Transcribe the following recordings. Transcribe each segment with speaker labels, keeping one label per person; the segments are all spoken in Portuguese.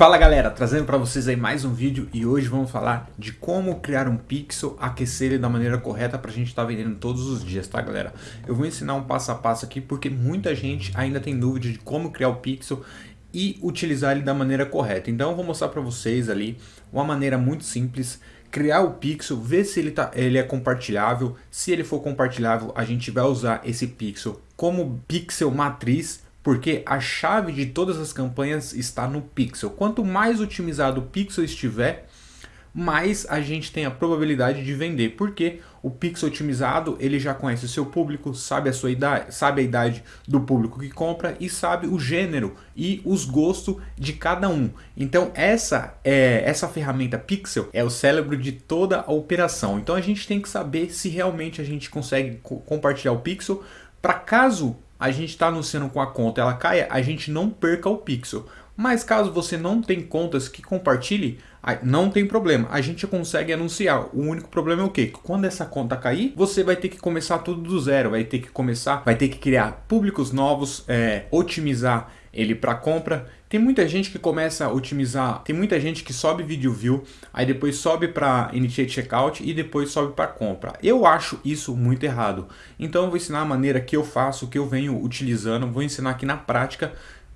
Speaker 1: Fala galera, trazendo para vocês aí mais um vídeo e hoje vamos falar de como criar um pixel, aquecer ele da maneira correta para a gente estar tá vendendo todos os dias, tá galera? Eu vou ensinar um passo a passo aqui porque muita gente ainda tem dúvida de como criar o pixel e utilizar ele da maneira correta. Então eu vou mostrar para vocês ali uma maneira muito simples criar o pixel, ver se ele, tá, ele é compartilhável. Se ele for compartilhável, a gente vai usar esse pixel como pixel matriz porque a chave de todas as campanhas está no pixel. Quanto mais otimizado o pixel estiver, mais a gente tem a probabilidade de vender, porque o pixel otimizado ele já conhece o seu público, sabe a sua idade, sabe a idade do público que compra e sabe o gênero e os gostos de cada um. Então essa é essa ferramenta pixel é o cérebro de toda a operação. Então a gente tem que saber se realmente a gente consegue compartilhar o pixel para caso a gente está anunciando com a conta ela caia, a gente não perca o pixel. Mas caso você não tem contas que compartilhe, não tem problema, a gente consegue anunciar. O único problema é o quê? Que quando essa conta cair, você vai ter que começar tudo do zero, vai ter que começar, vai ter que criar públicos novos, é, otimizar ele para compra. Tem muita gente que começa a otimizar, tem muita gente que sobe vídeo view, aí depois sobe para initiate checkout e depois sobe para compra. Eu acho isso muito errado. Então eu vou ensinar a maneira que eu faço, que eu venho utilizando, vou ensinar aqui na prática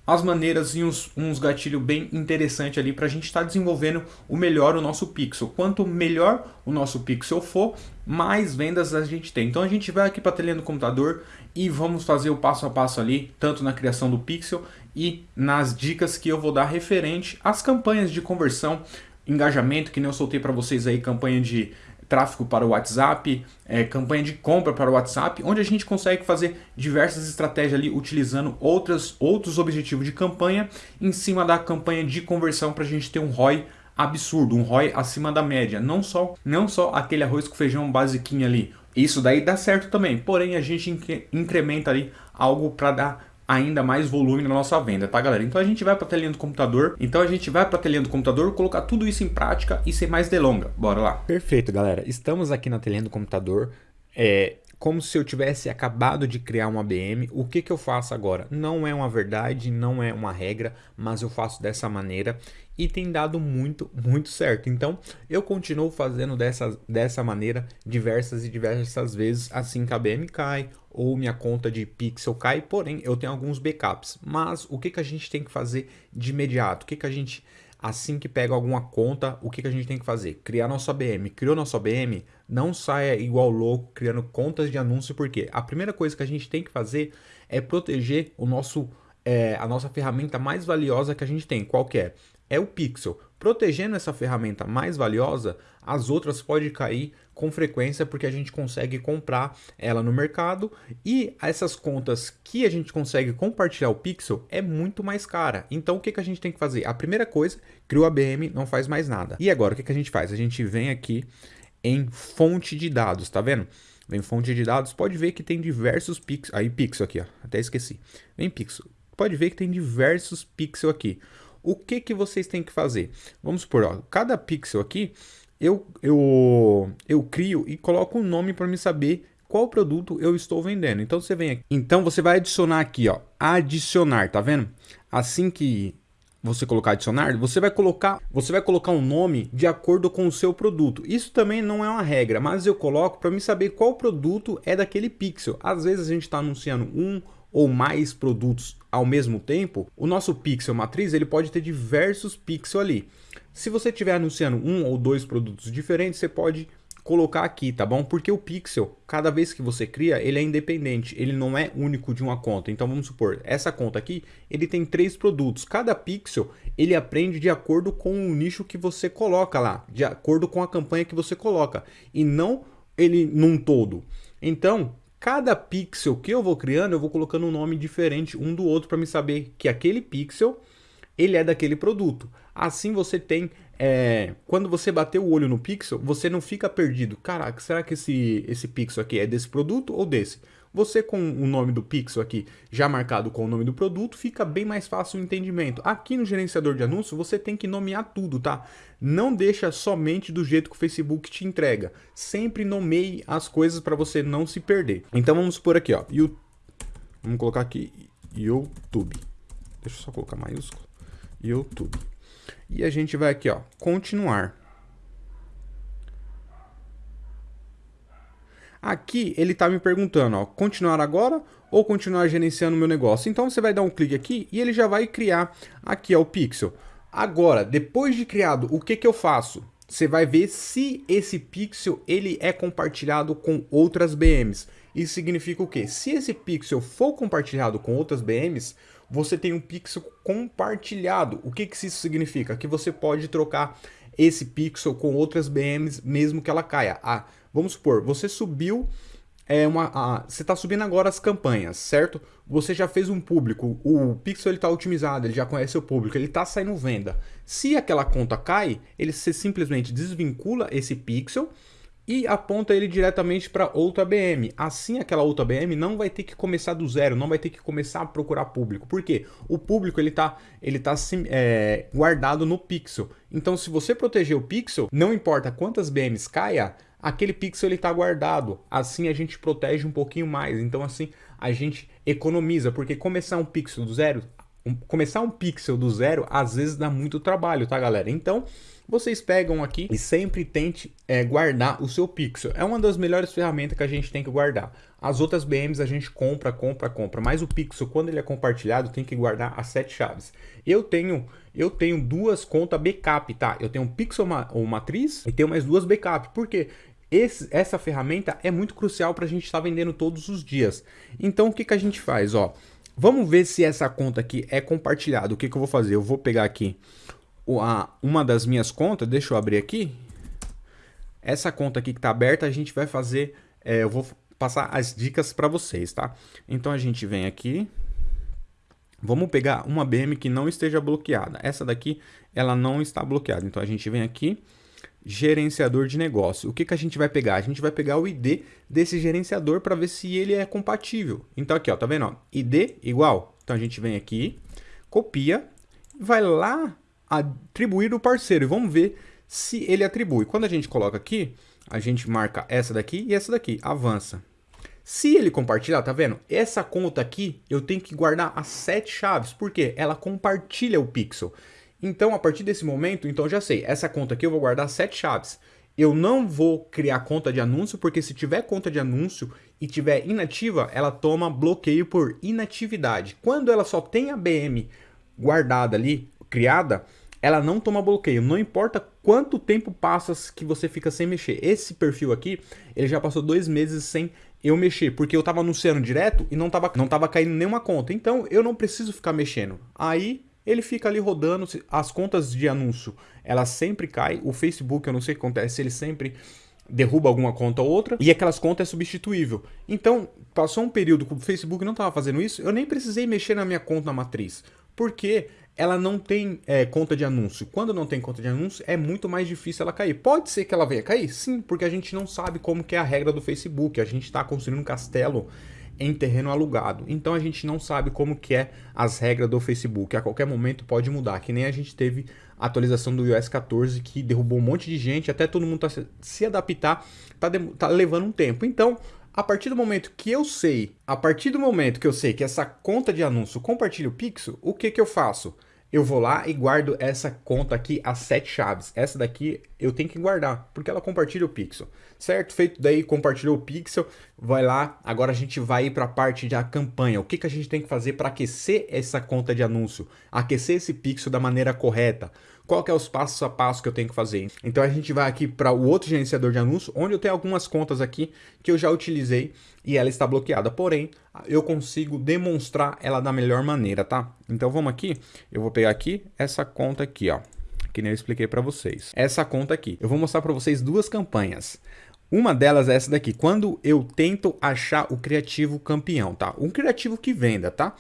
Speaker 1: as maneiras e uns, uns gatilhos bem interessantes ali para a gente estar tá desenvolvendo o melhor o nosso pixel. Quanto melhor o nosso pixel for, mais vendas a gente tem. Então a gente vai aqui para a telinha do computador e vamos fazer o passo a passo ali, tanto na criação do pixel e nas dicas que eu vou dar referente às campanhas de conversão, engajamento, que nem eu soltei para vocês aí, campanha de tráfego para o WhatsApp, é, campanha de compra para o WhatsApp, onde a gente consegue fazer diversas estratégias ali utilizando outras, outros objetivos de campanha em cima da campanha de conversão para a gente ter um ROI absurdo, um ROI acima da média, não só, não só aquele arroz com feijão basiquinho ali. Isso daí dá certo também, porém a gente incrementa ali algo para dar ainda mais volume na nossa venda, tá galera? Então a gente vai para a telinha do computador, então a gente vai para a telinha do computador, colocar tudo isso em prática e sem mais delonga, bora lá.
Speaker 2: Perfeito galera, estamos aqui na telinha do computador, é, como se eu tivesse acabado de criar uma ABM, o que, que eu faço agora? Não é uma verdade, não é uma regra, mas eu faço dessa maneira e tem dado muito, muito certo. Então, eu continuo fazendo dessa, dessa maneira diversas e diversas vezes assim que a ABM cai ou minha conta de pixel cai, porém eu tenho alguns backups. Mas o que, que a gente tem que fazer de imediato? O que, que a gente assim que pega alguma conta, o que, que a gente tem que fazer? Criar nosso ABM. Criou nosso ABM, não saia igual louco criando contas de anúncio, porque a primeira coisa que a gente tem que fazer é proteger o nosso, é, a nossa ferramenta mais valiosa que a gente tem. Qual que é? É o Pixel. Protegendo essa ferramenta mais valiosa, as outras podem cair com frequência porque a gente consegue comprar ela no mercado e essas contas que a gente consegue compartilhar o Pixel é muito mais cara. Então o que, que a gente tem que fazer? A primeira coisa, criou a BM, não faz mais nada. E agora o que, que a gente faz? A gente vem aqui em fonte de dados, tá vendo? Vem fonte de dados, pode ver que tem diversos pixels, aí pixel aqui, ó, até esqueci. Vem pixel, pode ver que tem diversos pixels aqui. O que, que vocês têm que fazer? Vamos supor, ó, cada pixel aqui, eu, eu, eu crio e coloco um nome para me saber qual produto eu estou vendendo. Então você vem aqui. Então você vai adicionar aqui, ó, adicionar, tá vendo? Assim que você colocar adicionar, você vai colocar, você vai colocar um nome de acordo com o seu produto. Isso também não é uma regra, mas eu coloco para me saber qual produto é daquele pixel. Às vezes a gente está anunciando um ou mais produtos ao mesmo tempo, o nosso pixel matriz ele pode ter diversos pixels ali. Se você estiver anunciando um ou dois produtos diferentes, você pode colocar aqui, tá bom? Porque o pixel, cada vez que você cria, ele é independente, ele não é único de uma conta. Então vamos supor, essa conta aqui, ele tem três produtos. Cada pixel, ele aprende de acordo com o nicho que você coloca lá, de acordo com a campanha que você coloca, e não ele num todo. Então, cada pixel que eu vou criando, eu vou colocando um nome diferente um do outro para me saber que aquele pixel, ele é daquele produto. Assim você tem, é, quando você bater o olho no pixel, você não fica perdido. Caraca, será que esse, esse pixel aqui é desse produto ou desse? Você com o nome do pixel aqui já marcado com o nome do produto, fica bem mais fácil o entendimento. Aqui no gerenciador de anúncios, você tem que nomear tudo, tá? Não deixa somente do jeito que o Facebook te entrega. Sempre nomeie as coisas para você não se perder. Então vamos por aqui, ó. You... Vamos colocar aqui YouTube. Deixa eu só colocar maiúsculo. YouTube. E a gente vai aqui, ó, continuar. Aqui ele está me perguntando, ó, continuar agora ou continuar gerenciando meu negócio. Então você vai dar um clique aqui e ele já vai criar aqui ó, o pixel. Agora, depois de criado, o que, que eu faço? Você vai ver se esse pixel ele é compartilhado com outras BMs. Isso significa o quê? Se esse pixel for compartilhado com outras BMs, você tem um pixel compartilhado. O que, que isso significa? Que você pode trocar esse pixel com outras BMs mesmo que ela caia. Ah, vamos supor, você subiu é uma, a, você está subindo agora as campanhas, certo? Você já fez um público, o pixel está otimizado, ele já conhece o público, ele está saindo venda. Se aquela conta cai, ele simplesmente desvincula esse pixel e aponta ele diretamente para outra BM. Assim, aquela outra BM não vai ter que começar do zero, não vai ter que começar a procurar público. Por quê? O público ele está ele tá, é, guardado no pixel. Então, se você proteger o pixel, não importa quantas BMs caia, aquele pixel está guardado. Assim, a gente protege um pouquinho mais. Então, assim, a gente economiza, porque começar um pixel do zero, um, começar um pixel do zero, às vezes dá muito trabalho, tá, galera? Então, vocês pegam aqui e sempre tente é, guardar o seu pixel. É uma das melhores ferramentas que a gente tem que guardar. As outras BMs a gente compra, compra, compra, mas o pixel, quando ele é compartilhado, tem que guardar as sete chaves. Eu tenho, eu tenho duas contas backup, tá? Eu tenho um pixel ou matriz e tenho mais duas backup. Por quê? Esse, essa ferramenta é muito crucial para a gente estar tá vendendo todos os dias. Então, o que, que a gente faz? Ó, vamos ver se essa conta aqui é compartilhada. O que, que eu vou fazer? Eu vou pegar aqui uma das minhas contas, deixa eu abrir aqui. Essa conta aqui que está aberta, a gente vai fazer, é, eu vou passar as dicas para vocês, tá? Então a gente vem aqui, vamos pegar uma BM que não esteja bloqueada. Essa daqui, ela não está bloqueada. Então a gente vem aqui, gerenciador de negócio. O que, que a gente vai pegar? A gente vai pegar o ID desse gerenciador para ver se ele é compatível. Então aqui, ó, tá vendo? ID igual. Então a gente vem aqui, copia, vai lá atribuir o parceiro. E vamos ver se ele atribui. Quando a gente coloca aqui, a gente marca essa daqui e essa daqui. Avança. Se ele compartilhar, tá vendo? Essa conta aqui, eu tenho que guardar as sete chaves. Por quê? Ela compartilha o pixel. Então, a partir desse momento, então já sei. Essa conta aqui eu vou guardar sete chaves. Eu não vou criar conta de anúncio, porque se tiver conta de anúncio e tiver inativa, ela toma bloqueio por inatividade. Quando ela só tem a BM guardada ali, criada, ela não toma bloqueio. Não importa quanto tempo passa que você fica sem mexer. Esse perfil aqui, ele já passou dois meses sem eu mexer, porque eu estava anunciando direto e não estava não tava caindo nenhuma conta. Então, eu não preciso ficar mexendo. Aí, ele fica ali rodando. As contas de anúncio, elas sempre caem. O Facebook, eu não sei o que acontece, ele sempre derruba alguma conta ou outra, e aquelas contas é substituível. Então, passou um período que o Facebook não estava fazendo isso, eu nem precisei mexer na minha conta matriz, porque ela não tem é, conta de anúncio. Quando não tem conta de anúncio, é muito mais difícil ela cair. Pode ser que ela venha cair? Sim, porque a gente não sabe como que é a regra do Facebook. A gente está construindo um castelo em terreno alugado. Então a gente não sabe como que é as regras do Facebook. A qualquer momento pode mudar, que nem a gente teve a atualização do iOS 14 que derrubou um monte de gente, até todo mundo tá se, adaptar, tá, tá levando um tempo. Então, a partir do momento que eu sei, a partir do momento que eu sei que essa conta de anúncio compartilha o Pixel, o que que eu faço? Eu vou lá e guardo essa conta aqui, as sete chaves. Essa daqui eu tenho que guardar, porque ela compartilha o pixel, certo? Feito daí, compartilhou o pixel, vai lá, agora a gente vai para a parte da campanha. O que, que a gente tem que fazer para aquecer essa conta de anúncio? Aquecer esse pixel da maneira correta. Qual que é os passos a passo que eu tenho que fazer? Então a gente vai aqui para o outro gerenciador de anúncio, onde eu tenho algumas contas aqui que eu já utilizei e ela está bloqueada. Porém, eu consigo demonstrar ela da melhor maneira, tá? Então vamos aqui, eu vou pegar aqui essa conta aqui, ó, que nem eu expliquei para vocês. Essa conta aqui, eu vou mostrar para vocês duas campanhas. Uma delas é essa daqui, quando eu tento achar o criativo campeão, tá? Um criativo que venda, tá?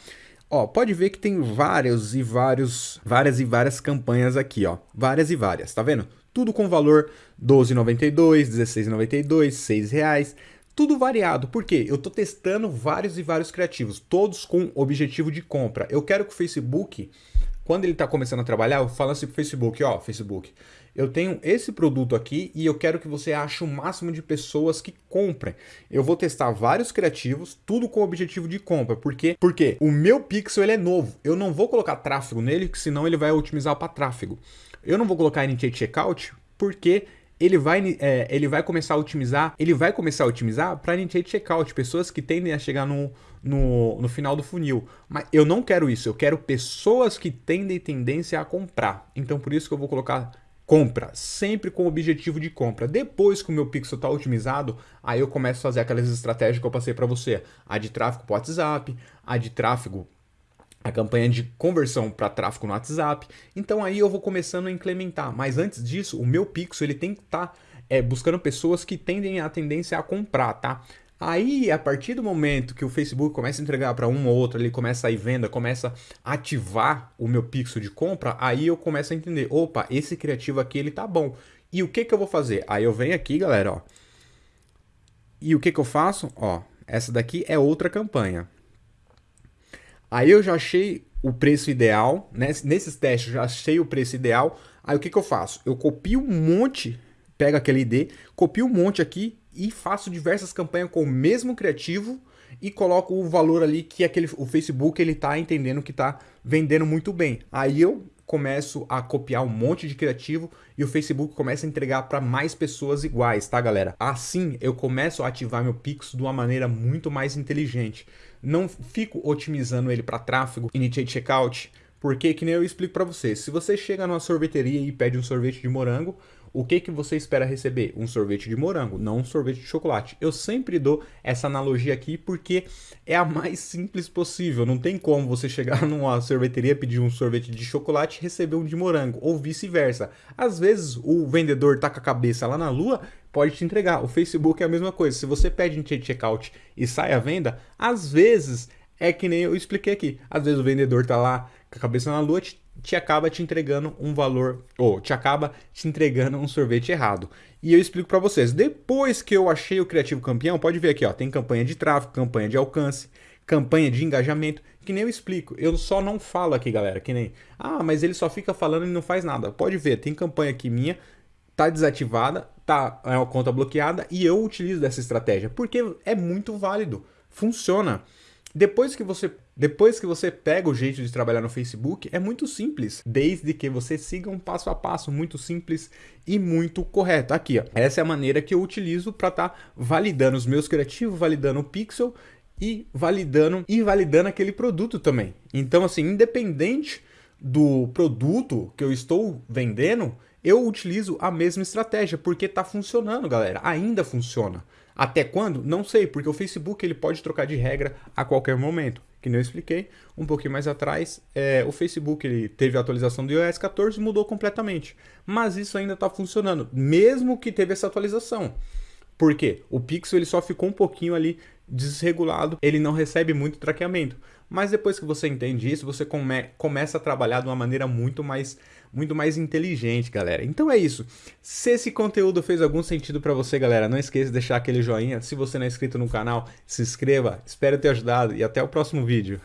Speaker 2: Ó, pode ver que tem vários e vários, várias e várias campanhas aqui, ó. Várias e várias, tá vendo? Tudo com valor 12,92, 16,92, 6 reais. Tudo variado, porque eu estou testando vários e vários criativos, todos com objetivo de compra. Eu quero que o Facebook quando ele está começando a trabalhar, eu falo assim pro Facebook, ó, Facebook, eu tenho esse produto aqui e eu quero que você ache o máximo de pessoas que comprem. Eu vou testar vários criativos, tudo com o objetivo de compra. Por quê? Porque o meu pixel ele é novo. Eu não vou colocar tráfego nele, senão ele vai otimizar para tráfego. Eu não vou colocar Initiate Checkout porque ele vai, é, ele vai começar a otimizar, ele vai começar a otimizar para initiate checkout, pessoas que tendem a chegar no, no, no final do funil. Mas eu não quero isso, eu quero pessoas que tendem tendência a comprar. Então por isso que eu vou colocar compra, sempre com o objetivo de compra. Depois que o meu pixel está otimizado, aí eu começo a fazer aquelas estratégias que eu passei para você. A de tráfego para WhatsApp, a de tráfego a campanha de conversão para tráfego no WhatsApp. Então aí eu vou começando a implementar. Mas antes disso, o meu pixel ele tem que estar tá, é, buscando pessoas que tendem a tendência a comprar, tá? Aí, a partir do momento que o Facebook começa a entregar para um ou outro, ele começa a ir venda, começa a ativar o meu pixel de compra, aí eu começo a entender, opa, esse criativo aqui ele tá bom. E o que que eu vou fazer? Aí eu venho aqui, galera, ó. E o que que eu faço? Ó, essa daqui é outra campanha. Aí eu já achei o preço ideal, né? nesses testes eu já achei o preço ideal. Aí o que, que eu faço? Eu copio um monte, pego aquele ID, copio um monte aqui e faço diversas campanhas com o mesmo criativo e coloco o valor ali que aquele, o Facebook ele tá entendendo que tá vendendo muito bem. Aí eu começo a copiar um monte de criativo e o Facebook começa a entregar para mais pessoas iguais, tá galera? Assim eu começo a ativar meu Pix de uma maneira muito mais inteligente não fico otimizando ele para tráfego, initiate checkout, porque que nem eu explico para vocês, se você chega numa sorveteria e pede um sorvete de morango, o que, que você espera receber? Um sorvete de morango, não um sorvete de chocolate. Eu sempre dou essa analogia aqui porque é a mais simples possível. Não tem como você chegar numa sorveteria, pedir um sorvete de chocolate e receber um de morango, ou vice-versa. Às vezes o vendedor tá com a cabeça lá na lua, pode te entregar. O Facebook é a mesma coisa. Se você pede em checkout e sai à venda, às vezes é que nem eu expliquei aqui. Às vezes o vendedor tá lá com a cabeça na lua, te, te acaba te entregando um valor, ou te acaba te entregando um sorvete errado. E eu explico para vocês. Depois que eu achei o criativo campeão, pode ver aqui, ó, tem campanha de tráfego, campanha de alcance, campanha de engajamento, que nem eu explico. Eu só não falo aqui, galera, que nem, ah, mas ele só fica falando e não faz nada. Pode ver, tem campanha aqui minha, tá desativada, tá é uma conta bloqueada e eu utilizo dessa estratégia, porque é muito válido, funciona. Depois que você depois que você pega o jeito de trabalhar no Facebook, é muito simples, desde que você siga um passo a passo muito simples e muito correto. Aqui, ó, essa é a maneira que eu utilizo para estar tá validando os meus criativos, validando o pixel e validando e validando aquele produto também. Então, assim, independente do produto que eu estou vendendo, eu utilizo a mesma estratégia, porque está funcionando, galera. Ainda funciona. Até quando? Não sei, porque o Facebook ele pode trocar de regra a qualquer momento. Que nem eu expliquei um pouquinho mais atrás, é, o Facebook ele teve a atualização do iOS 14 e mudou completamente. Mas isso ainda está funcionando, mesmo que teve essa atualização. Por quê? O Pixel ele só ficou um pouquinho ali desregulado, ele não recebe muito traqueamento. Mas depois que você entende isso, você come começa a trabalhar de uma maneira muito mais, muito mais inteligente, galera. Então é isso. Se esse conteúdo fez algum sentido para você, galera, não esqueça de deixar aquele joinha. Se você não é inscrito no canal, se inscreva. Espero ter ajudado e até o próximo vídeo.